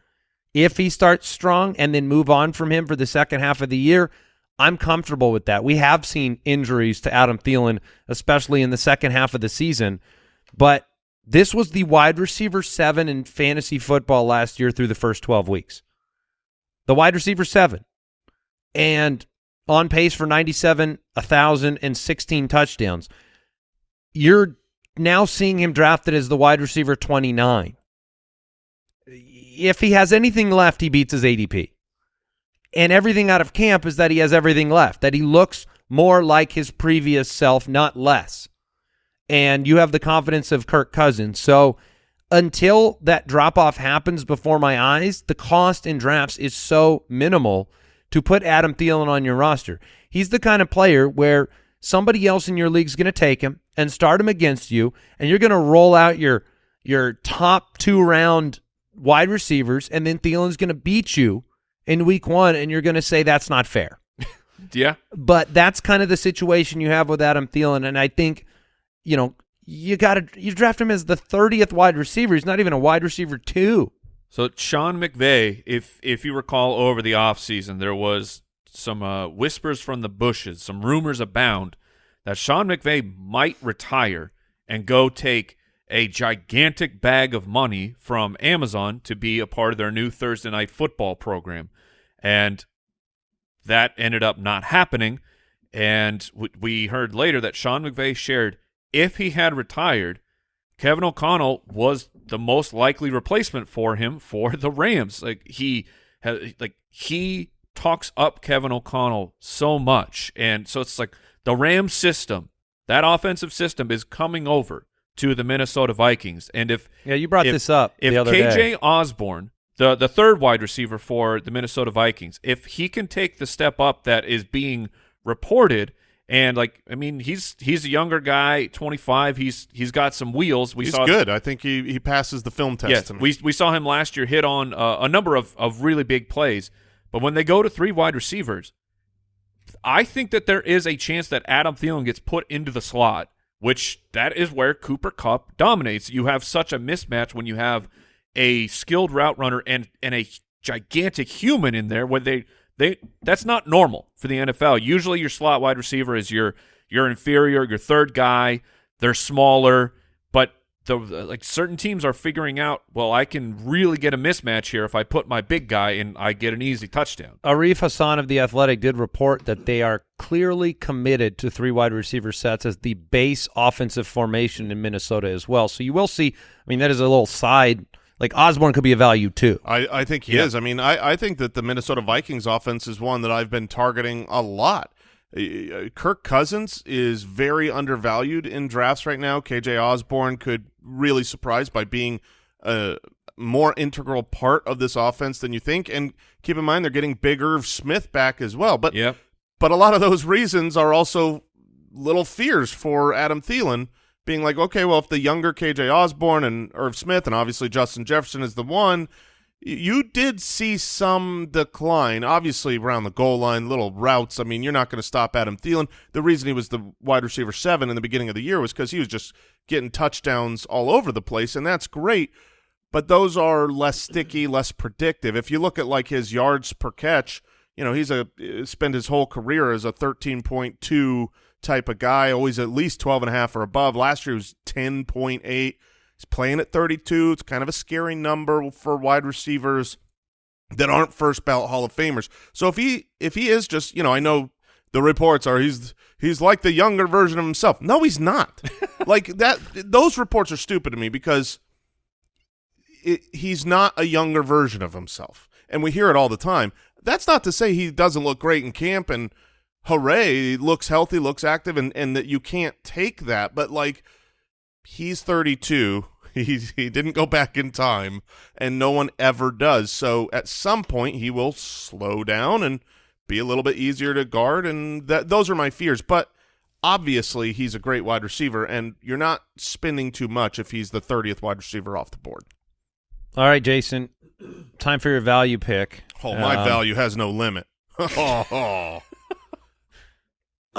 If he starts strong and then move on from him for the second half of the year, I'm comfortable with that. We have seen injuries to Adam Thielen, especially in the second half of the season, but this was the wide receiver seven in fantasy football last year through the first 12 weeks. The wide receiver seven. And on pace for 97, 1,000, and 16 touchdowns. You're now seeing him drafted as the wide receiver 29. If he has anything left, he beats his ADP. And everything out of camp is that he has everything left, that he looks more like his previous self, not less. And you have the confidence of Kirk Cousins. So until that drop off happens before my eyes, the cost in drafts is so minimal to put Adam Thielen on your roster. He's the kind of player where somebody else in your league is going to take him and start him against you, and you're going to roll out your your top two round wide receivers, and then Thielen's going to beat you in week one, and you're going to say that's not fair. yeah. But that's kind of the situation you have with Adam Thielen, and I think, you know, you got to you draft him as the 30th wide receiver. He's not even a wide receiver two. So Sean McVay, if if you recall over the offseason, there was some uh, whispers from the bushes, some rumors abound that Sean McVay might retire and go take a gigantic bag of money from Amazon to be a part of their new Thursday night football program. And that ended up not happening. And we heard later that Sean McVay shared if he had retired, Kevin O'Connell was the most likely replacement for him for the Rams. Like he has, like he talks up Kevin O'Connell so much, and so it's like the Rams system, that offensive system is coming over to the Minnesota Vikings. And if yeah, you brought if, this up if the other KJ day. Osborn, the the third wide receiver for the Minnesota Vikings, if he can take the step up that is being reported and like, I mean, he's he's a younger guy, 25. He's he's got some wheels. We He's saw good. I think he, he passes the film test. Yes, we we saw him last year hit on uh, a number of of really big plays. But when they go to three wide receivers, I think that there is a chance that Adam Thielen gets put into the slot, which that is where Cooper Kupp dominates. You have such a mismatch when you have a skilled route runner and and a gigantic human in there where they they that's not normal for the NFL. Usually your slot wide receiver is your your inferior, your third guy. They're smaller, the like certain teams are figuring out, well, I can really get a mismatch here if I put my big guy and I get an easy touchdown. Arif Hassan of the Athletic did report that they are clearly committed to three wide receiver sets as the base offensive formation in Minnesota as well. So you will see. I mean, that is a little side. Like Osborn could be a value too. I, I think he Yeah. is. I mean, I, I think that the Minnesota Vikings offense is one that I've been targeting a lot. Uh, Kirk Cousins is very undervalued in drafts right now. KJ Osborn could really surprise by being a more integral part of this offense than you think. And keep in mind, they're getting Big Irv Smith back as well. But Yep. but a lot of those reasons are also little fears for Adam Thielen being like, okay, well, if the younger KJ Osborn and Irv Smith and obviously Justin Jefferson is the one, you did see some decline, obviously around the goal line, little routes. I mean, you're not going to stop Adam Thielen. The reason he was the wide receiver seven in the beginning of the year was because he was just getting touchdowns all over the place, and that's great. But those are less sticky, less predictive. If you look at like his yards per catch, you know, he's a uh, spent his whole career as a 13.2 type of guy, always at least 12 and a half or above. Last year was 10.8. He's playing at 32. It's kind of a scary number for wide receivers that aren't first ballot Hall of Famers. So if he if he is just, you know, I know the reports are he's he's like the younger version of himself. No, he's not. like that those reports are stupid to me because it, he's not a younger version of himself. And we hear it all the time. That's not to say he doesn't look great in camp and hooray, he looks healthy, looks active, and, and that you can't take that. But like he's 32. He he didn't go back in time, and no one ever does. So at some point he will slow down and be a little bit easier to guard, and that those are my fears. But obviously he's a great wide receiver, and you're not spending too much if he's the 30th wide receiver off the board. All right, Jason. Time for your value pick. Oh, my Um, value has no limit. oh,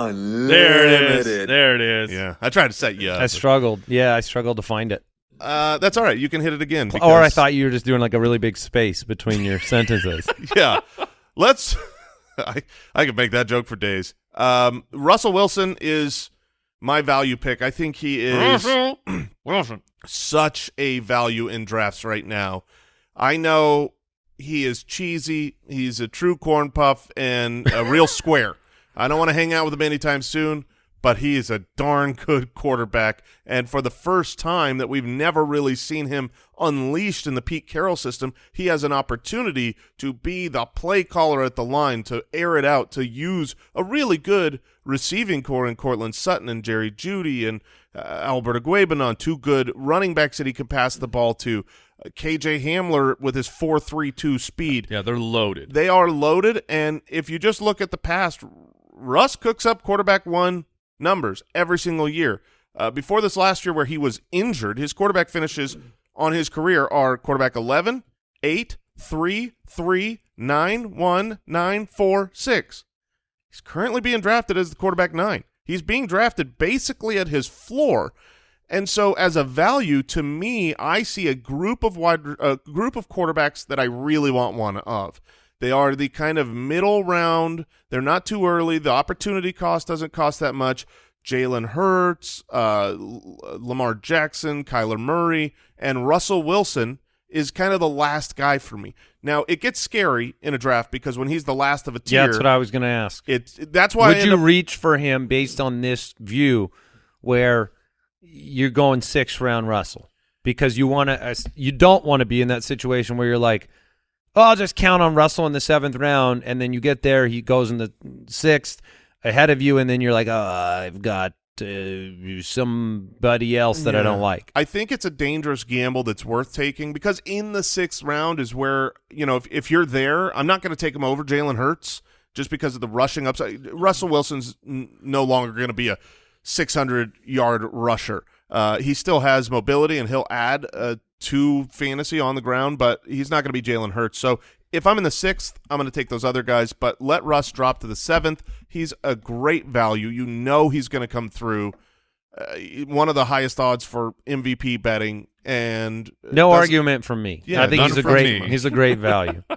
There it is. There it is. yeah. I tried to set you up. I struggled. Yeah, I struggled to find it. Uh, that's all right. You can hit it again. Or I thought you were just doing like a really big space between your sentences. yeah. Let's. I I could make that joke for days. Um, Russell Wilson is my value pick. I think he is Wilson. such a value in drafts right now. I know he is cheesy. He's a true corn puff and a real square. I don't want to hang out with him anytime soon, but he is a darn good quarterback. And for the first time that we've never really seen him unleashed in the Pete Carroll system, he has an opportunity to be the play caller at the line, to air it out, to use a really good receiving core in Courtland Sutton and Jerry Jeudy and uh, Albert Okwuegbunam, two good running backs that he can pass the ball to. Uh, KJ Hamler with his 4.32 speed Yeah, they're loaded. they are loaded, and if you just look at the past, Russ cooks up quarterback one numbers every single year. Uh, before this last year, where he was injured, his quarterback finishes on his career are quarterback 11, 8, 3, 3, 9, 1, 9, 4, 6. He's currently being drafted as the quarterback nine. He's being drafted basically at his floor. And so, as a value to me, I see a group of wide, a group of quarterbacks that I really want one of. They are the kind of middle round. They're not too early. The opportunity cost doesn't cost that much. Jalen Hurts, uh, Lamar Jackson, Kyler Murray, and Russell Wilson is kind of the last guy for me. Now it gets scary in a draft because when he's the last of a tier, Yeah, that's what I was going to ask. it's that's why Would you reach for him based on this view where you're going sixth round Russell because you want to you don't want to be in that situation where you're like oh I'll just count on Russell in the seventh round and then you get there he goes in the sixth ahead of you and then you're like oh I've got uh, somebody else that I don't like I think it's a dangerous gamble that's worth taking because in the sixth round is where you know if if you're there, I'm not going to take him over Jalen Hurts just because of the rushing upside. Russell Wilson's n- no longer going to be a 600 yard rusher. Uh, he still has mobility and he'll add uh, to fantasy on the ground, but he's not going to be Jalen Hurts. So if I'm in the sixth, I'm going to take those other guys. But let Russ drop to the seventh. He's a great value. You know he's going to come through uh, one of the highest odds for MVP betting, and no argument from me Yeah, I think he's a great me. he's a great value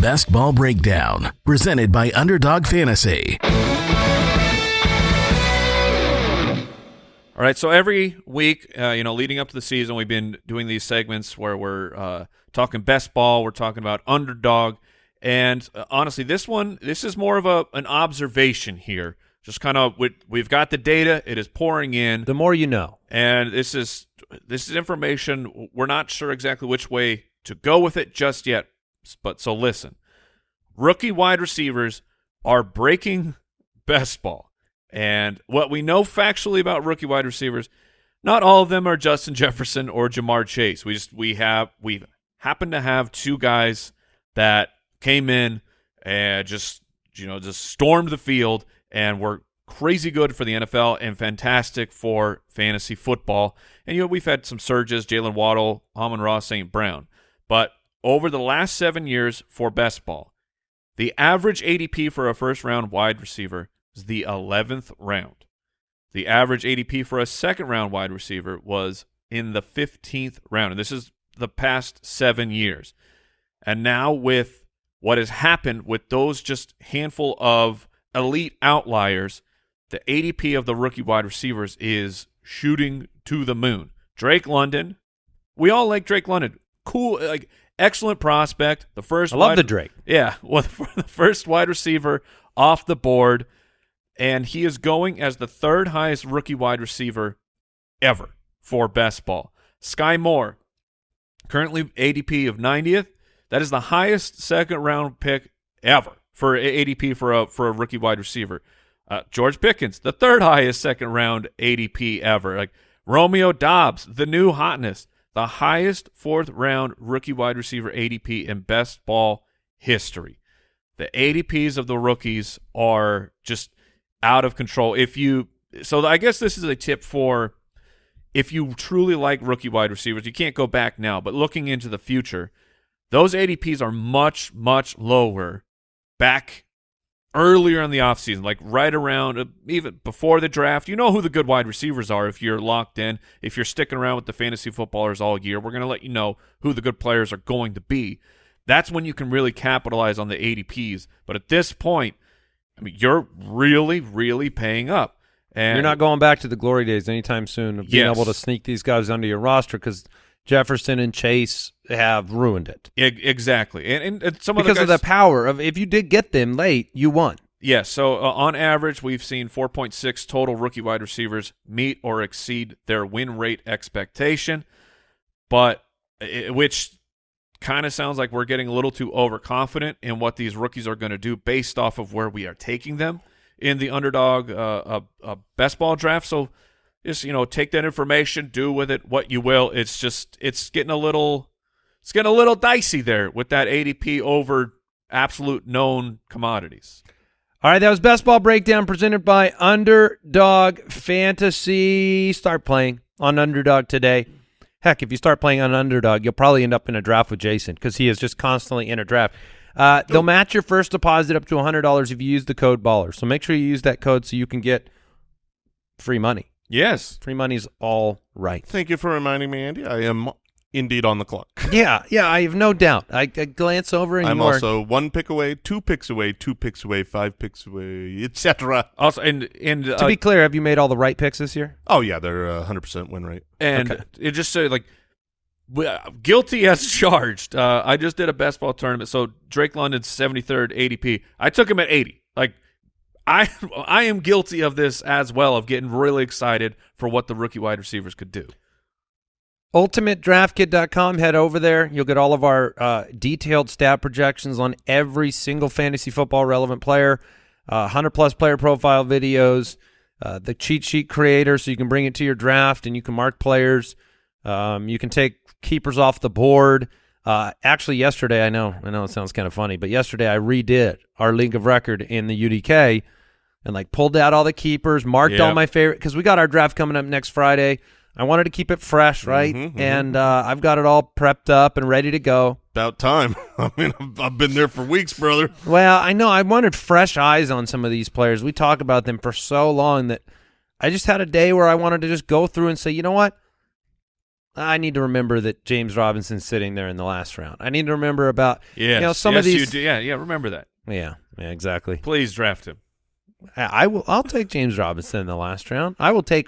Best Ball Breakdown, presented by Underdog Fantasy. All right, so every week, uh, you know, leading up to the season, we've been doing these segments where we're uh, talking best ball, we're talking about underdog, and uh, honestly, this one, this is more of a an observation here. Just kind of, we, we've got the data; it is pouring in, the more you know and this is this is information. We're not sure exactly which way to go with it just yet, but so listen, rookie wide receivers are breaking best ball. And what we know factually about rookie wide receivers, not all of them are Justin Jefferson or Ja'Marr Chase. We just we have we happen to have two guys that came in and just you know just stormed the field and were crazy good for the NFL and fantastic for fantasy football. And you know we've had some surges: Jaylen Waddle, Amon-Ra, St. Brown. But over the last seven years for best ball, the average ADP for a first round wide receiver is the 11th round. The average ADP for a second round wide receiver was in the 15th round. And this is the past seven years. And now, with what has happened with those just handful of elite outliers, the ADP of the rookie wide receivers is shooting to the moon. Drake London, we all like Drake London. Cool, like excellent prospect. The first I love wide- the Drake yeah, well, the first wide receiver off the board, and he is going as the third highest rookie wide receiver ever for best ball. Skyy Moore, currently ADP of 90th. That is the highest second round pick ever for ADP for a for a rookie wide receiver. Uh, George Pickens, the third highest second round ADP ever. Like Romeo Doubs, the new hotness, the highest fourth round rookie wide receiver ADP in best ball history. The ADPs of the rookies are just out of control. If you so I guess this is a tip for if you truly like rookie wide receivers, you can't go back now, but looking into the future, those ADPs are much, much lower back earlier in the offseason, like right around uh, even before the draft. You know who the good wide receivers are if you're locked in. If you're sticking around with the fantasy footballers all year, we're going to let you know who the good players are going to be. That's when you can really capitalize on the ADPs. But at this point, I mean, you're really, really paying up. And You're not going back to the glory days anytime soon of being Yes. able to sneak these guys under your roster because Jefferson and Chase have ruined it exactly, and, and, and some because of of the power of if you did get them late, you won. Yeah, so uh, on average, we've seen 4.6 total rookie wide receivers meet or exceed their win rate expectation, but i which kind of sounds like we're getting a little too overconfident in what these rookies are going to do based off of where we are taking them in the underdog uh, uh, uh, best ball draft. So just you know, take that information, do with it what you will. It's just it's getting a little it's getting a little dicey there with that ADP over absolute known commodities. All right, that was best ball breakdown presented by Underdog Fantasy. Start playing on Underdog today. Heck, if you start playing on Underdog, you'll probably end up in a draft with Jason because he is just constantly in a draft. Uh, they'll match your first deposit up to $100 if you use the code BALLER. So make sure you use that code so you can get free money. Yes. Free money's all right. Thank you for reminding me, Andy. I am indeed on the clock. Yeah, yeah, I have no doubt. I, I glance over and I'm you are- also one pick away, two picks away, two picks away, five picks away, etc. Also, and and To uh, be clear, have you made all the right picks this year? Oh yeah, they're uh, 100% win rate. and Okay. it just said like w- uh, guilty as charged. Uh, I just did a best ball tournament, so Drake London's seventy third ADP. I took him at eighty. Like I I am guilty of this as well of getting really excited for what the rookie wide receivers could do. UltimateDraftKit.com. Head over there. You'll get all of our uh, detailed stat projections on every single fantasy football relevant player, uh, 100 plus player profile videos, uh, the cheat sheet creator so you can bring it to your draft and you can mark players. Um, you can take keepers off the board. Uh, actually, yesterday, I know, I know it sounds kind of funny, but yesterday I redid our league of record in the UDK and like pulled out all the keepers, marked all my favorite because we got our draft coming up next Friday. I wanted to keep it fresh, right? Mhm, mhm. And uh, I've got it all prepped up and ready to go. About time. I mean, I've, been there for weeks, brother. Well, I know I wanted fresh eyes on some of these players. We talk about them for so long that I just had a day where I wanted to just go through and say, you know what? I need to remember that James Robinson's sitting there in the last round. I need to remember about Yeah, you know some of yes, you these. do. Yeah, yeah. Remember that. Yeah, yeah, exactly. Please draft him. I will. I'll take James Robinson in the last round. I will take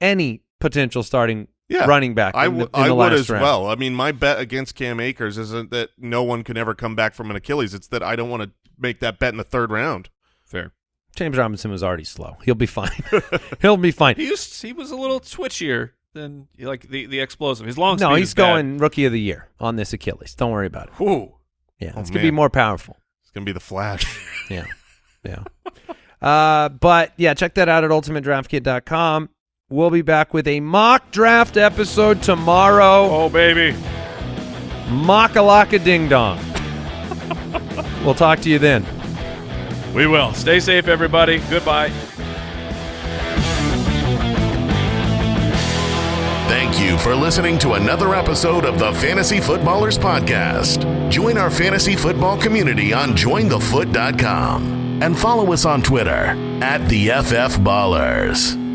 any potential starting Yeah, running back. I in the, would in I the would as round. well. I mean, my bet against Cam Akers isn't that no one can ever come back from an Achilles. It's that I don't want to make that bet in the third round. Fair. James Robinson was already slow. He'll be fine. He'll be fine. He was he was a little twitchier than like the the explosive. His long No, speed he's is bad. going rookie of the year on this Achilles. Don't worry about it. Whew. Yeah, Oh, it's gonna be more powerful. It's gonna be the Flash. Yeah, yeah. uh, but yeah, check that out at ultimatedraftkit.com. We'll be back with a mock draft episode tomorrow. Oh baby. Mock a laka ding dong. we'll talk to you then. We will. Stay safe, everybody. Goodbye. Thank you for listening to another episode of the Fantasy Footballers Podcast. Join our fantasy football community on jointhefoot.com and follow us on Twitter at the FF Ballers.